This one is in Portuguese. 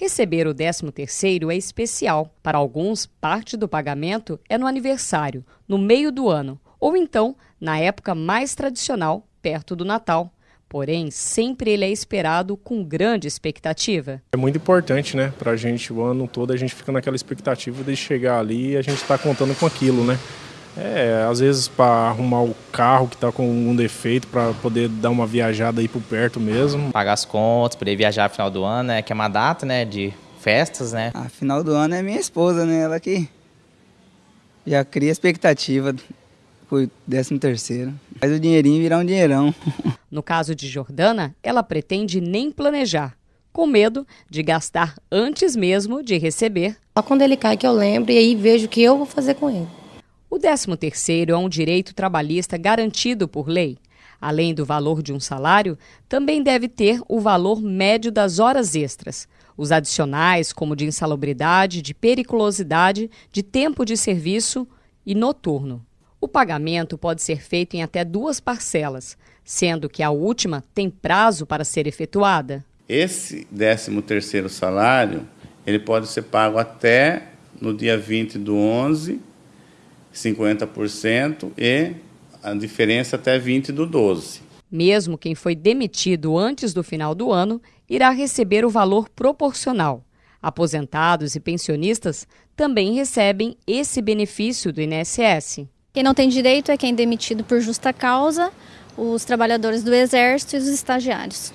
Receber o 13º é especial. Para alguns, parte do pagamento é no aniversário, no meio do ano, ou então na época mais tradicional, perto do Natal. Porém, sempre ele é esperado com grande expectativa. É muito importante, né, para a gente, o ano todo a gente fica naquela expectativa de chegar ali e a gente está contando com aquilo, né. É, às vezes para arrumar o carro que está com algum defeito, para poder dar uma viajada aí por perto mesmo. Pagar as contas, poder viajar no final do ano, né, que é uma data, né, de festas, né. A final do ano é minha esposa, né, ela que já cria expectativa por 13 terceiro. Faz o dinheirinho virar um dinheirão. No caso de Jordana, ela pretende nem planejar, com medo de gastar antes mesmo de receber. Só quando ele cai que eu lembro e aí vejo o que eu vou fazer com ele. O 13º é um direito trabalhista garantido por lei. Além do valor de um salário, também deve ter o valor médio das horas extras. Os adicionais, como de insalubridade, de periculosidade, de tempo de serviço e noturno. O pagamento pode ser feito em até duas parcelas, sendo que a última tem prazo para ser efetuada. Esse 13º salário, ele pode ser pago até no dia 20 do 11 50% e a diferença até 20 do 12. Mesmo quem foi demitido antes do final do ano irá receber o valor proporcional. Aposentados e pensionistas também recebem esse benefício do INSS. Quem não tem direito é quem é demitido por justa causa, os trabalhadores do Exército e os estagiários.